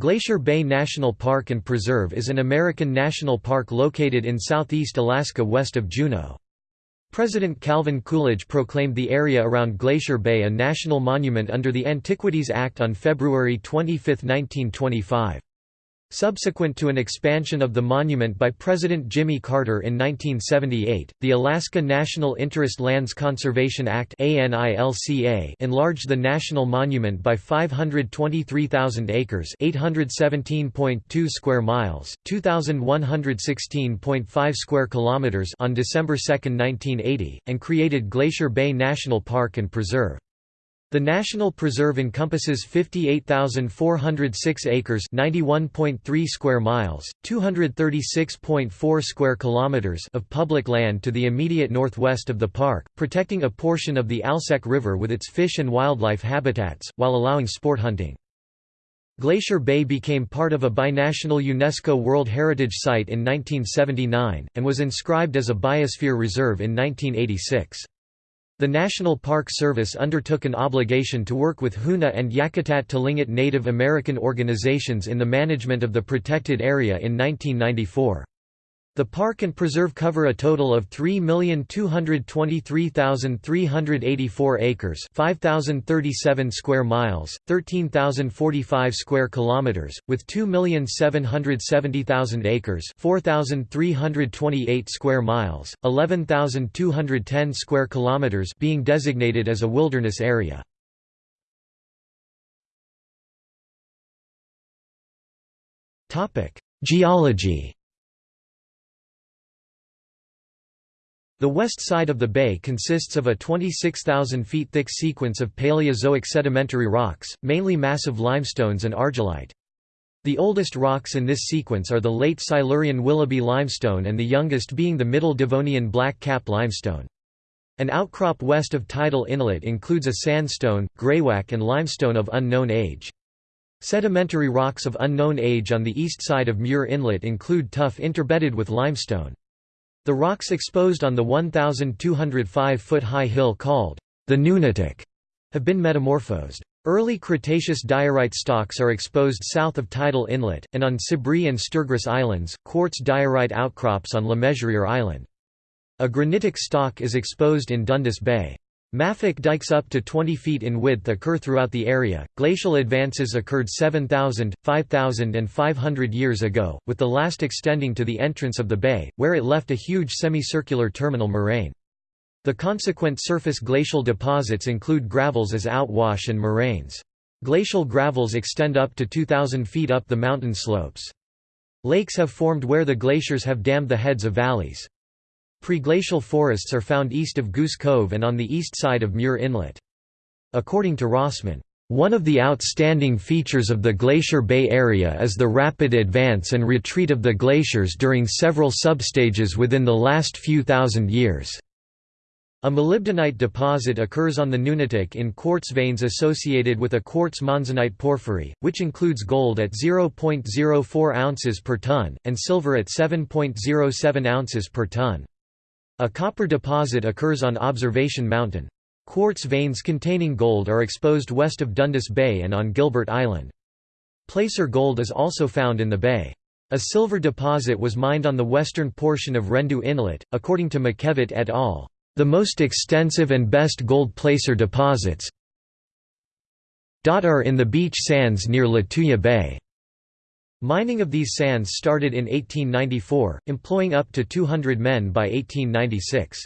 Glacier Bay National Park and Preserve is an American national park located in southeast Alaska west of Juneau. President Calvin Coolidge proclaimed the area around Glacier Bay a national monument under the Antiquities Act on February 25, 1925. Subsequent to an expansion of the monument by President Jimmy Carter in 1978, the Alaska National Interest Lands Conservation Act enlarged the national monument by 523,000 acres 817.2 square miles, 2,116.5 square kilometers on December 2, 1980, and created Glacier Bay National Park and Preserve. The National Preserve encompasses 58,406 acres (91.3 square miles, 236.4 square kilometers) of public land to the immediate northwest of the park, protecting a portion of the Alsek River with its fish and wildlife habitats, while allowing sport hunting. Glacier Bay became part of a binational UNESCO World Heritage Site in 1979, and was inscribed as a Biosphere Reserve in 1986. The National Park Service undertook an obligation to work with Huna and Yakutat Tlingit Native American organizations in the management of the protected area in 1994. The park and preserve cover a total of 3,223,384 acres, 5,037 square miles, 13,045 square kilometers, with 2,770,000 acres, 4,328 square miles, 11,210 square kilometers being designated as a wilderness area. Topic: Geology The west side of the bay consists of a 26,000 feet thick sequence of Paleozoic sedimentary rocks, mainly massive limestones and argillite. The oldest rocks in this sequence are the late Silurian Willoughby limestone and the youngest being the Middle Devonian black cap limestone. An outcrop west of Tidal Inlet includes a sandstone, greywacke and limestone of unknown age. Sedimentary rocks of unknown age on the east side of Muir Inlet include tuff interbedded with limestone. The rocks exposed on the 1,205-foot high hill called the Nunatak have been metamorphosed. Early Cretaceous diorite stocks are exposed south of Tidal Inlet, and on Sebree and Sturgis Islands, quartz diorite outcrops on Le Mesurier Island. A granitic stock is exposed in Dundas Bay. Mafic dikes up to 20 feet in width occur throughout the area. Glacial advances occurred 7,000, 5,000, and 500 years ago, with the last extending to the entrance of the bay, where it left a huge semicircular terminal moraine. The consequent surface glacial deposits include gravels as outwash and moraines. Glacial gravels extend up to 2,000 feet up the mountain slopes. Lakes have formed where the glaciers have dammed the heads of valleys. Preglacial forests are found east of Goose Cove and on the east side of Muir Inlet. According to Rossman, one of the outstanding features of the Glacier Bay area is the rapid advance and retreat of the glaciers during several substages within the last few thousand years. A molybdenite deposit occurs on the Nunatak in quartz veins associated with a quartz monzonite porphyry, which includes gold at 0.04 ounces per ton, and silver at 7.07 ounces per ton. A copper deposit occurs on Observation Mountain. Quartz veins containing gold are exposed west of Dundas Bay and on Gilbert Island. Placer gold is also found in the bay. A silver deposit was mined on the western portion of Rendu Inlet, according to MacKevett et al. The most extensive and best gold placer deposits are in the beach sands near Lituya Bay. Mining of these sands started in 1894, employing up to 200 men by 1896.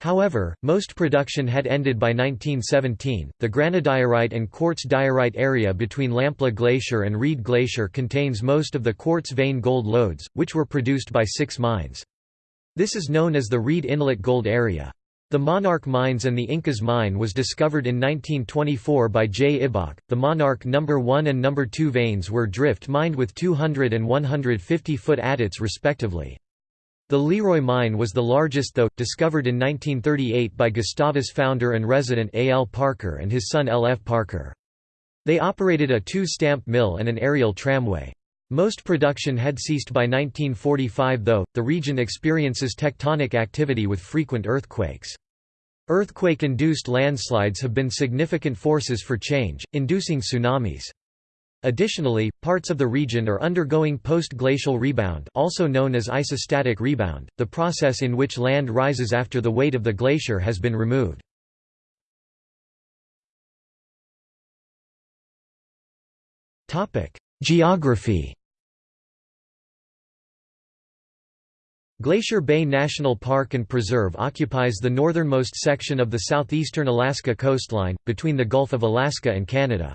However, most production had ended by 1917. The granodiorite and quartz diorite area between Lamplugh Glacier and Reed Glacier contains most of the quartz vein gold lodes, which were produced by six mines. This is known as the Reed Inlet Gold Area. The Monarch Mines and the Incas Mine was discovered in 1924 by J. Ibach. The Monarch No. 1 and No. 2 veins were drift mined with 200 and 150 foot adits respectively. The Leroy mine was the largest though, discovered in 1938 by Gustavus founder and resident A. L. Parker and his son L. F. Parker. They operated a two-stamp mill and an aerial tramway. Most production had ceased by 1945 though, the region experiences tectonic activity with frequent earthquakes. Earthquake-induced landslides have been significant forces for change, inducing tsunamis. Additionally, parts of the region are undergoing post-glacial rebound also known as isostatic rebound, the process in which land rises after the weight of the glacier has been removed. Geography Glacier Bay National Park and Preserve occupies the northernmost section of the southeastern Alaska coastline, between the Gulf of Alaska and Canada.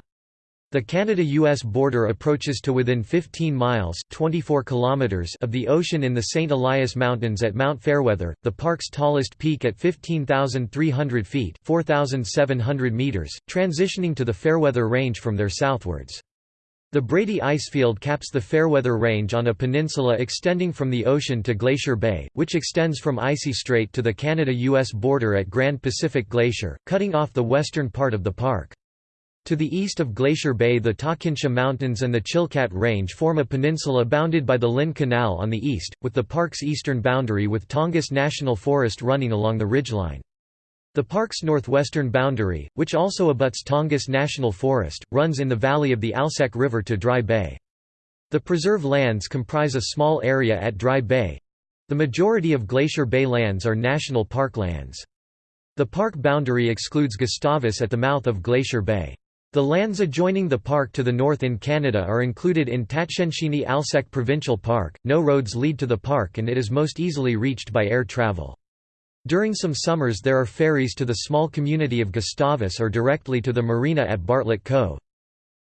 The Canada-US border approaches to within 15 miles 24 kilometers of the ocean in the St. Elias Mountains at Mount Fairweather, the park's tallest peak at 15,300 feet 4,700 meters, transitioning to the Fairweather Range from there southwards. The Brady Icefield caps the Fairweather Range on a peninsula extending from the ocean to Glacier Bay, which extends from Icy Strait to the Canada-US border at Grand Pacific Glacier, cutting off the western part of the park. To the east of Glacier Bay the Takhinsha Mountains and the Chilkat Range form a peninsula bounded by the Lynn Canal on the east, with the park's eastern boundary with Tongass National Forest running along the ridgeline. The park's northwestern boundary, which also abuts Tongass National Forest, runs in the valley of the Alsek River to Dry Bay. The preserve lands comprise a small area at Dry Bay. The majority of Glacier Bay lands are national park lands. The park boundary excludes Gustavus at the mouth of Glacier Bay. The lands adjoining the park to the north in Canada are included in Tatshenshini Alsek Provincial Park. No roads lead to the park and it is most easily reached by air travel. During some summers there are ferries to the small community of Gustavus or directly to the marina at Bartlett Cove.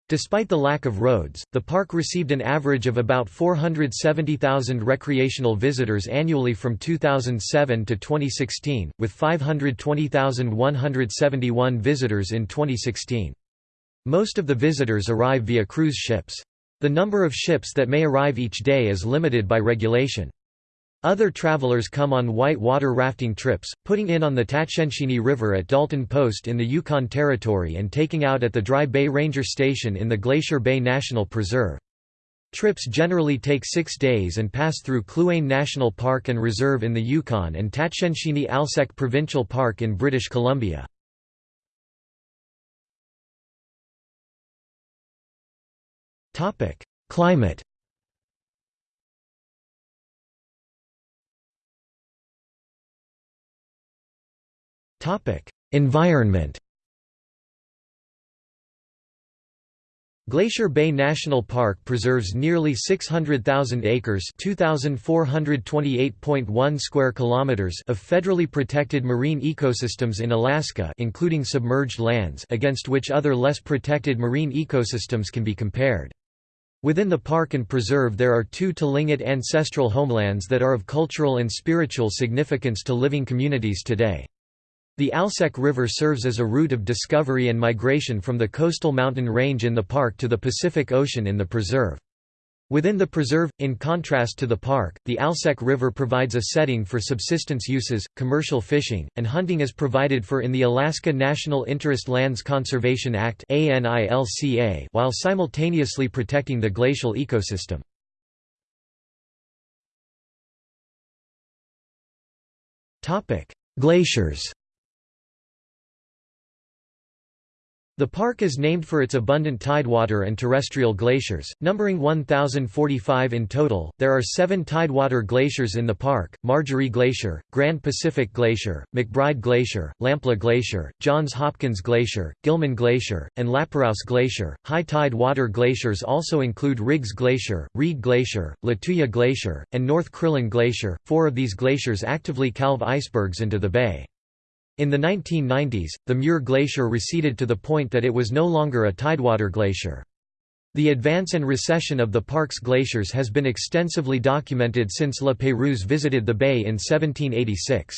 Despite the lack of roads, the park received an average of about 470,000 recreational visitors annually from 2007 to 2016, with 520,171 visitors in 2016. Most of the visitors arrive via cruise ships. The number of ships that may arrive each day is limited by regulation. Other travelers come on white water rafting trips, putting in on the Tatshenshini River at Dalton Post in the Yukon Territory and taking out at the Dry Bay Ranger Station in the Glacier Bay National Preserve. Trips generally take six days and pass through Kluane National Park and Reserve in the Yukon and Tatshenshini Alsek Provincial Park in British Columbia. Climate Environment Glacier Bay National Park preserves nearly 600,000 acres (2,428.1 square kilometers) of federally protected marine ecosystems in Alaska, including submerged lands, against which other less protected marine ecosystems can be compared. Within the park and preserve there are two Tlingit ancestral homelands that are of cultural and spiritual significance to living communities today. The Alsek River serves as a route of discovery and migration from the coastal mountain range in the park to the Pacific Ocean in the preserve. Within the preserve, in contrast to the park, the Alsek River provides a setting for subsistence uses, commercial fishing, and hunting as provided for in the Alaska National Interest Lands Conservation Act while simultaneously protecting the glacial ecosystem. Glaciers The park is named for its abundant tidewater and terrestrial glaciers, numbering 1,045 in total. There are seven tidewater glaciers in the park Margerie Glacier, Grand Pacific Glacier, McBride Glacier, Lamplugh Glacier, Johns Hopkins Glacier, Gilman Glacier, and La Perouse Glacier. High tide water glaciers also include Riggs Glacier, Reed Glacier, Lituya Glacier, and North Crillon Glacier. Four of these glaciers actively calve icebergs into the bay. In the 1990s, the Muir Glacier receded to the point that it was no longer a tidewater glacier. The advance and recession of the park's glaciers has been extensively documented since La Pérouse visited the bay in 1786.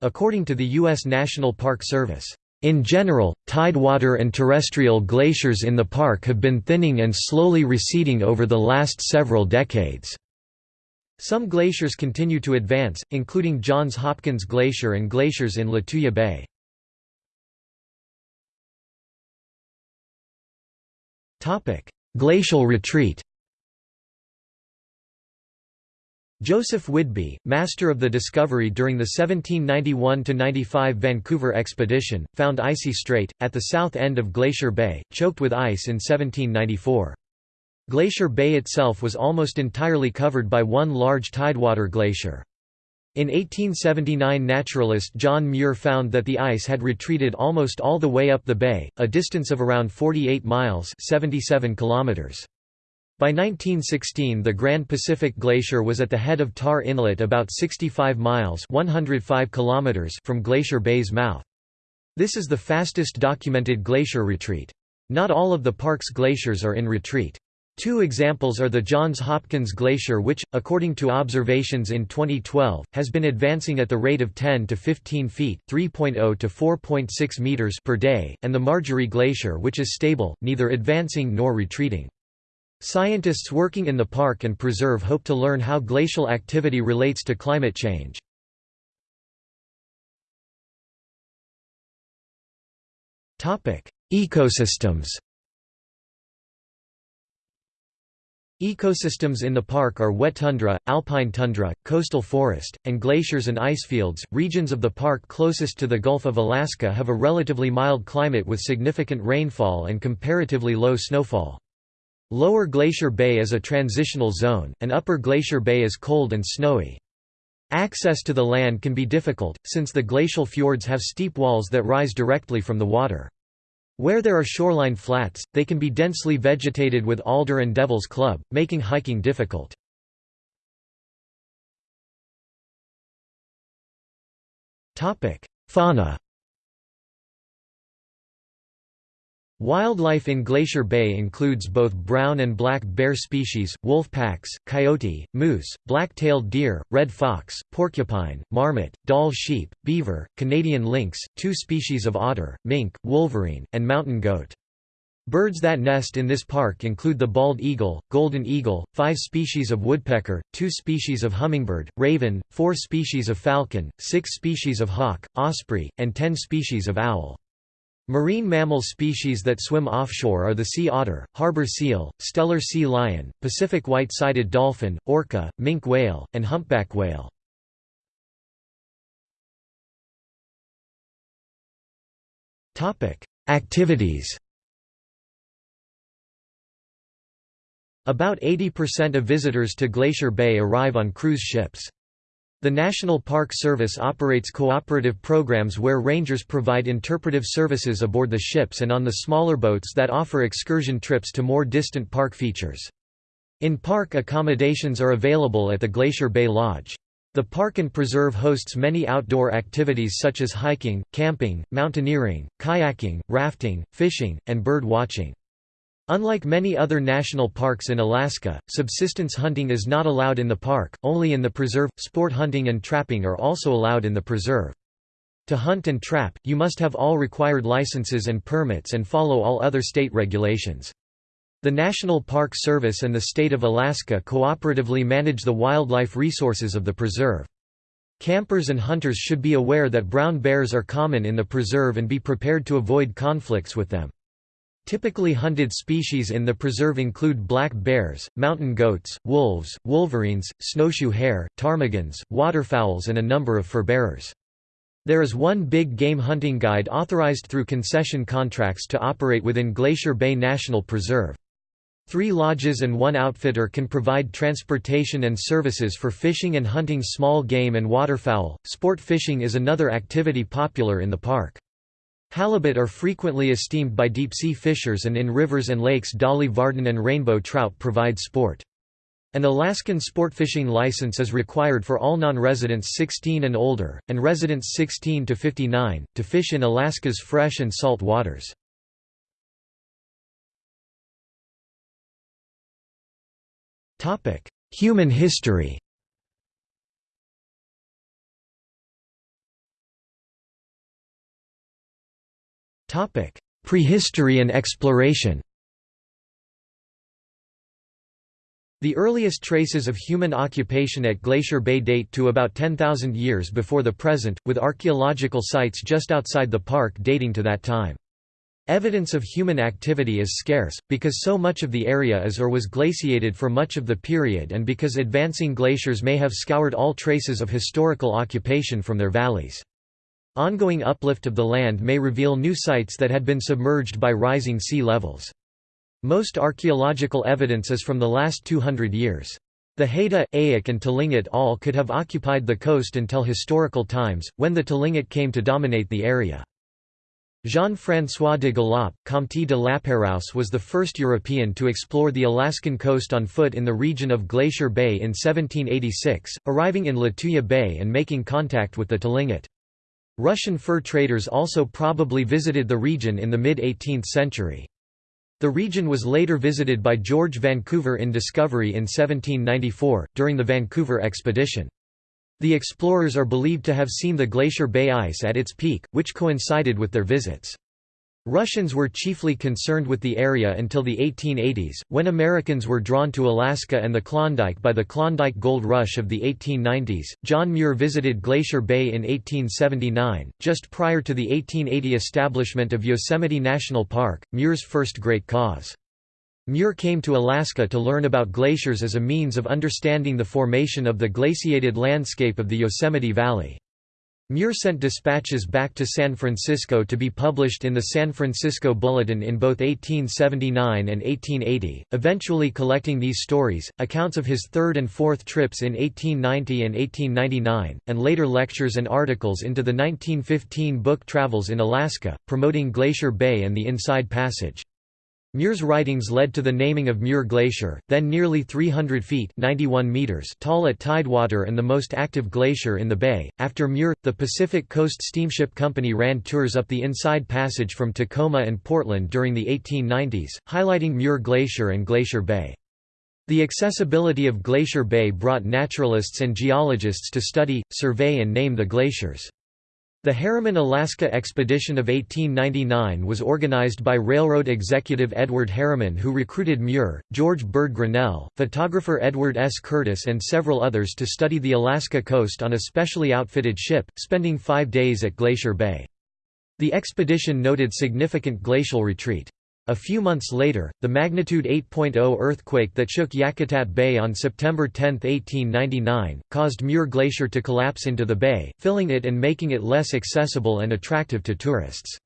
According to the U.S. National Park Service, in general, tidewater and terrestrial glaciers in the park have been thinning and slowly receding over the last several decades. Some glaciers continue to advance, including Johns Hopkins Glacier and glaciers in Lituya Bay. Glacial retreat Joseph Whidbey, master of the discovery during the 1791–95 Vancouver expedition, found Icy Strait, at the south end of Glacier Bay, choked with ice in 1794. Glacier Bay itself was almost entirely covered by one large tidewater glacier. In 1879 naturalist John Muir found that the ice had retreated almost all the way up the bay, a distance of around 48 miles 77 kilometers. By 1916 the Grand Pacific Glacier was at the head of Tarr Inlet about 65 miles 105 kilometers from Glacier Bay's mouth. This is the fastest documented glacier retreat. Not all of the park's glaciers are in retreat. Two examples are the Johns Hopkins Glacier which, according to observations in 2012, has been advancing at the rate of 10 to 15 feet 3.0 to 4.6 meters per day, and the Margerie Glacier which is stable, neither advancing nor retreating. Scientists working in the park and preserve hope to learn how glacial activity relates to climate change. Ecosystems Ecosystems in the park are wet tundra, alpine tundra, coastal forest, and glaciers and icefields. Regions of the park closest to the Gulf of Alaska have a relatively mild climate with significant rainfall and comparatively low snowfall. Lower Glacier Bay is a transitional zone, and Upper Glacier Bay is cold and snowy. Access to the land can be difficult, since the glacial fjords have steep walls that rise directly from the water. Where there are shoreline flats, they can be densely vegetated with alder and devil's club, making hiking difficult. Fauna Wildlife in Glacier Bay includes both brown and black bear species, wolf packs, coyote, moose, black-tailed deer, red fox, porcupine, marmot, Dall sheep, beaver, Canadian lynx, two species of otter, mink, wolverine, and mountain goat. Birds that nest in this park include the bald eagle, golden eagle, five species of woodpecker, two species of hummingbird, raven, four species of falcon, six species of hawk, osprey, and ten species of owl. Marine mammal species that swim offshore are the sea otter, harbor seal, Steller sea lion, Pacific white-sided dolphin, orca, minke whale, and humpback whale. Activities About 80% of visitors to Glacier Bay arrive on cruise ships. The National Park Service operates cooperative programs where rangers provide interpretive services aboard the ships and on the smaller boats that offer excursion trips to more distant park features. In-park accommodations are available at the Glacier Bay Lodge. The park and preserve hosts many outdoor activities such as hiking, camping, mountaineering, kayaking, rafting, fishing, and bird watching. Unlike many other national parks in Alaska, subsistence hunting is not allowed in the park, only in the preserve. Sport hunting and trapping are also allowed in the preserve. To hunt and trap, you must have all required licenses and permits and follow all other state regulations. The National Park Service and the state of Alaska cooperatively manage the wildlife resources of the preserve. Campers and hunters should be aware that brown bears are common in the preserve and be prepared to avoid conflicts with them. Typically hunted species in the preserve include black bears, mountain goats, wolves, wolverines, snowshoe hare, ptarmigans, waterfowls and a number of furbearers. There is one big game hunting guide authorized through concession contracts to operate within Glacier Bay National Preserve. Three lodges and one outfitter can provide transportation and services for fishing and hunting small game and waterfowl. Sport fishing is another activity popular in the park. Halibut are frequently esteemed by deep-sea fishers and in rivers and lakes dolly varden and rainbow trout provide sport. An Alaskan sportfishing license is required for all non-residents 16 and older, and residents 16 to 59, to fish in Alaska's fresh and salt waters. Human history Prehistory and exploration The earliest traces of human occupation at Glacier Bay date to about 10,000 years before the present, with archaeological sites just outside the park dating to that time. Evidence of human activity is scarce, because so much of the area is or was glaciated for much of the period and because advancing glaciers may have scoured all traces of historical occupation from their valleys. Ongoing uplift of the land may reveal new sites that had been submerged by rising sea levels. Most archaeological evidence is from the last 200 years. The Haida, Eyak and Tlingit all could have occupied the coast until historical times, when the Tlingit came to dominate the area. Jean-François de Galaup, Comte de Lapérouse was the first European to explore the Alaskan coast on foot in the region of Glacier Bay in 1786, arriving in Lituya Bay and making contact with the Tlingit. Russian fur traders also probably visited the region in the mid-18th century. The region was later visited by George Vancouver in Discovery in 1794, during the Vancouver expedition. The explorers are believed to have seen the Glacier Bay ice at its peak, which coincided with their visits. Russians were chiefly concerned with the area until the 1880s, when Americans were drawn to Alaska and the Klondike by the Klondike Gold Rush of the 1890s. John Muir visited Glacier Bay in 1879, just prior to the 1880 establishment of Yosemite National Park, Muir's first great cause. Muir came to Alaska to learn about glaciers as a means of understanding the formation of the glaciated landscape of the Yosemite Valley. Muir sent dispatches back to San Francisco to be published in the San Francisco Bulletin in both 1879 and 1880, eventually collecting these stories, accounts of his third and fourth trips in 1890 and 1899, and later lectures and articles into the 1915 book Travels in Alaska, promoting Glacier Bay and the Inside Passage. Muir's writings led to the naming of Muir Glacier, then nearly 300 feet 91 meters tall at tidewater and the most active glacier in the bay. After Muir, the Pacific Coast Steamship Company ran tours up the Inside Passage from Tacoma and Portland during the 1890s, highlighting Muir Glacier and Glacier Bay. The accessibility of Glacier Bay brought naturalists and geologists to study, survey and name the glaciers. The Harriman Alaska Expedition of 1899 was organized by railroad executive Edward Harriman who recruited Muir, George Bird Grinnell, photographer Edward S. Curtis and several others to study the Alaska coast on a specially outfitted ship, spending five days at Glacier Bay. The expedition noted significant glacial retreat. A few months later, the magnitude 8.0 earthquake that shook Yakutat Bay on September 10, 1899, caused Muir Glacier to collapse into the bay, filling it and making it less accessible and attractive to tourists.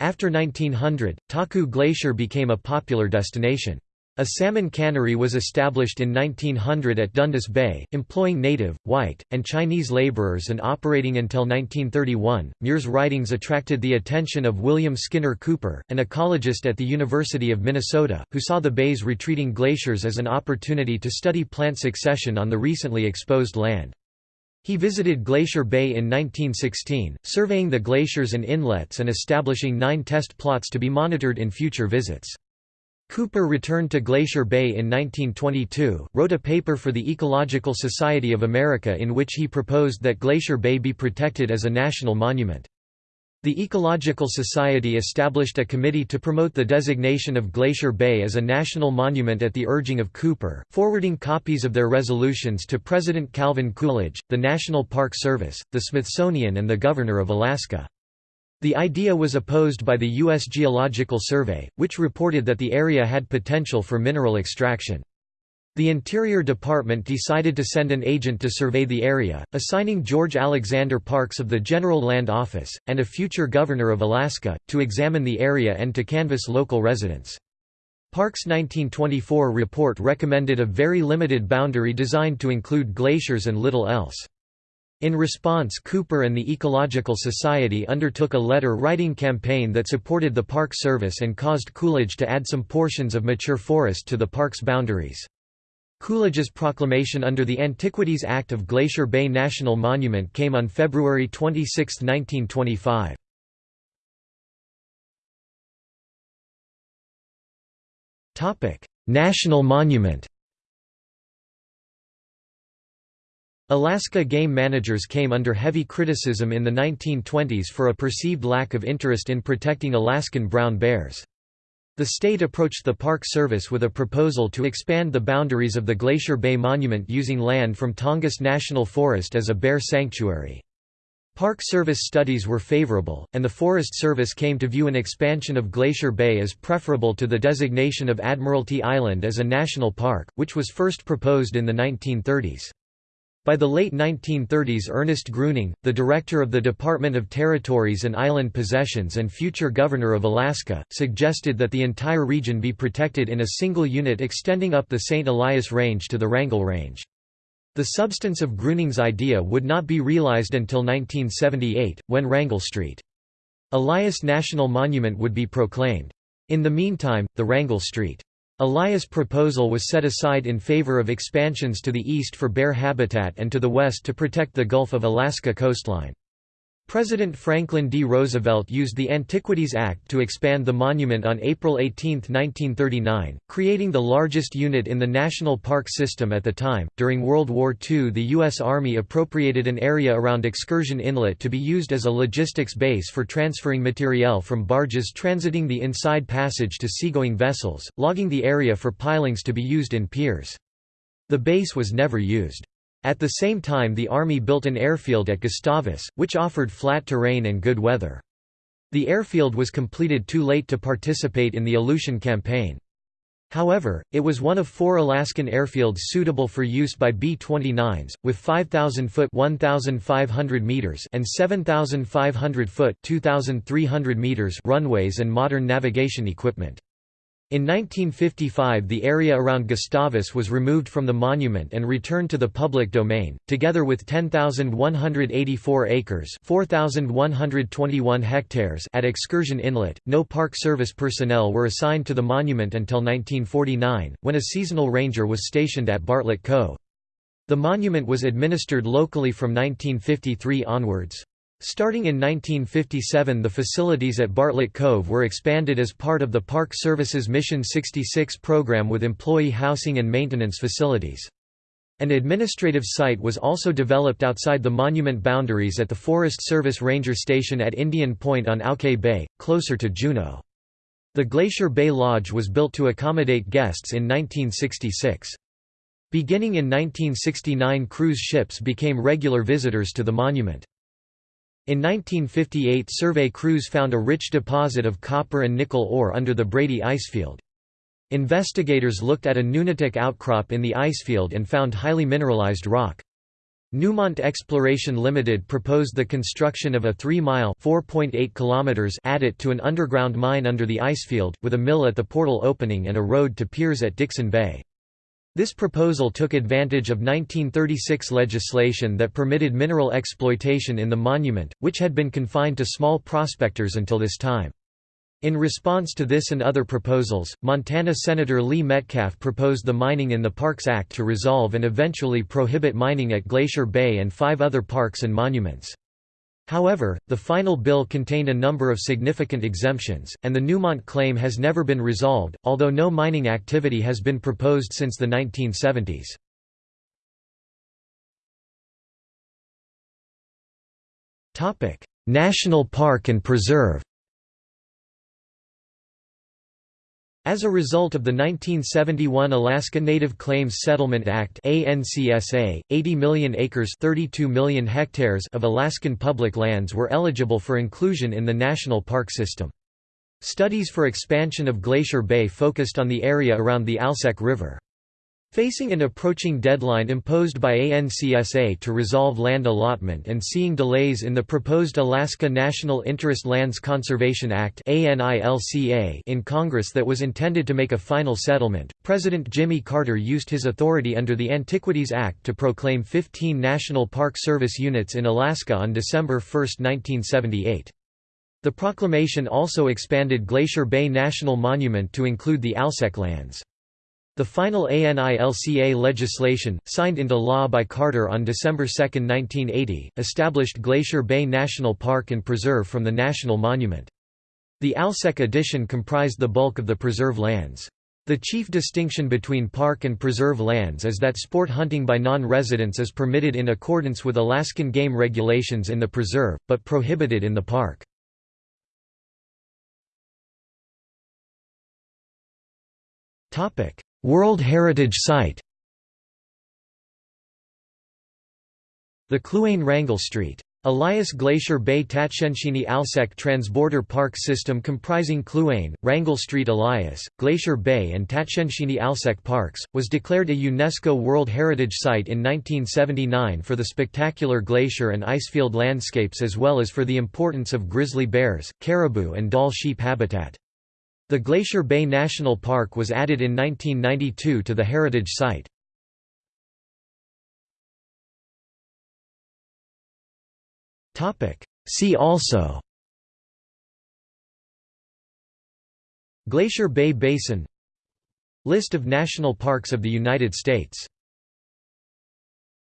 After 1900, Taku Glacier became a popular destination. A salmon cannery was established in 1900 at Dundas Bay, employing native, white, and Chinese laborers and operating until 1931. Muir's writings attracted the attention of William Skinner Cooper, an ecologist at the University of Minnesota, who saw the bay's retreating glaciers as an opportunity to study plant succession on the recently exposed land. He visited Glacier Bay in 1916, surveying the glaciers and inlets and establishing nine test plots to be monitored in future visits. Cooper returned to Glacier Bay in 1922, wrote a paper for the Ecological Society of America in which he proposed that Glacier Bay be protected as a national monument. The Ecological Society established a committee to promote the designation of Glacier Bay as a national monument at the urging of Cooper, forwarding copies of their resolutions to President Calvin Coolidge, the National Park Service, the Smithsonian and the Governor of Alaska. The idea was opposed by the U.S. Geological Survey, which reported that the area had potential for mineral extraction. The Interior Department decided to send an agent to survey the area, assigning George Alexander Parks of the General Land Office, and a future governor of Alaska, to examine the area and to canvass local residents. Parks' 1924 report recommended a very limited boundary designed to include glaciers and little else. In response Cooper and the Ecological Society undertook a letter-writing campaign that supported the Park Service and caused Coolidge to add some portions of mature forest to the park's boundaries. Coolidge's proclamation under the Antiquities Act of Glacier Bay National Monument came on February 26, 1925. National monument Alaska game managers came under heavy criticism in the 1920s for a perceived lack of interest in protecting Alaskan brown bears. The state approached the Park Service with a proposal to expand the boundaries of the Glacier Bay Monument using land from Tongass National Forest as a bear sanctuary. Park Service studies were favorable, and the Forest Service came to view an expansion of Glacier Bay as preferable to the designation of Admiralty Island as a national park, which was first proposed in the 1930s. By the late 1930s Ernest Gruning, the director of the Department of Territories and Island Possessions and future governor of Alaska, suggested that the entire region be protected in a single unit extending up the St. Elias Range to the Wrangell Range. The substance of Gruning's idea would not be realized until 1978, when Wrangell Street. Elias National Monument would be proclaimed. In the meantime, the Wrangell Street. Elias' proposal was set aside in favor of expansions to the east for bear habitat and to the west to protect the Gulf of Alaska coastline. President Franklin D. Roosevelt used the Antiquities Act to expand the monument on April 18, 1939, creating the largest unit in the national park system at the time. During World War II, the U.S. Army appropriated an area around Excursion Inlet to be used as a logistics base for transferring materiel from barges transiting the inside passage to seagoing vessels, logging the area for pilings to be used in piers. The base was never used. At the same time the Army built an airfield at Gustavus, which offered flat terrain and good weather. The airfield was completed too late to participate in the Aleutian Campaign. However, it was one of four Alaskan airfields suitable for use by B-29s, with 5,000-foot meters and 7,500-foot meters runways and modern navigation equipment. In 1955 the area around Gustavus was removed from the monument and returned to the public domain, together with 10,184 acres 4,121 hectares at Excursion Inlet. No Park Service personnel were assigned to the monument until 1949, when a seasonal ranger was stationed at Bartlett Cove. The monument was administered locally from 1953 onwards. Starting in 1957 the facilities at Bartlett Cove were expanded as part of the Park Service's Mission 66 program with employee housing and maintenance facilities. An administrative site was also developed outside the monument boundaries at the Forest Service Ranger Station at Indian Point on Auke Bay, closer to Juneau. The Glacier Bay Lodge was built to accommodate guests in 1966. Beginning in 1969 cruise ships became regular visitors to the monument. In 1958 survey crews found a rich deposit of copper and nickel ore under the Brady icefield. Investigators looked at a nunatak outcrop in the icefield and found highly mineralized rock. Newmont Exploration Limited proposed the construction of a 3-mile adit to an underground mine under the icefield, with a mill at the portal opening and a road to piers at Dixon Bay. This proposal took advantage of 1936 legislation that permitted mineral exploitation in the monument, which had been confined to small prospectors until this time. In response to this and other proposals, Montana Senator Lee Metcalf proposed the Mining in the Parks Act to resolve and eventually prohibit mining at Glacier Bay and five other parks and monuments. However, the final bill contained a number of significant exemptions, and the Newmont claim has never been resolved, although no mining activity has been proposed since the 1970s. National Park and Preserve As a result of the 1971 Alaska Native Claims Settlement Act ANCSA, 80 million acres 32 million hectares of Alaskan public lands were eligible for inclusion in the national park system. Studies for expansion of Glacier Bay focused on the area around the Alsek River. Facing an approaching deadline imposed by ANCSA to resolve land allotment and seeing delays in the proposed Alaska National Interest Lands Conservation Act in Congress that was intended to make a final settlement, President Jimmy Carter used his authority under the Antiquities Act to proclaim 15 National Park Service units in Alaska on December 1, 1978. The proclamation also expanded Glacier Bay National Monument to include the Alsek lands. The final ANILCA legislation, signed into law by Carter on December 2, 1980, established Glacier Bay National Park and Preserve from the National Monument. The Alsek addition comprised the bulk of the preserve lands. The chief distinction between park and preserve lands is that sport hunting by non-residents is permitted in accordance with Alaskan game regulations in the preserve, but prohibited in the park. World Heritage Site The Kluane Wrangell Street Elias Glacier Bay Tatshenshini Alsek Transborder Park System comprising Kluane, Wrangell Street Elias, Glacier Bay and Tatshenshini Alsek Parks, was declared a UNESCO World Heritage Site in 1979 for the spectacular glacier and icefield landscapes as well as for the importance of grizzly bears, caribou and Dall sheep habitat. The Glacier Bay National Park was added in 1992 to the heritage site. See also Glacier Bay Basin List of national parks of the United States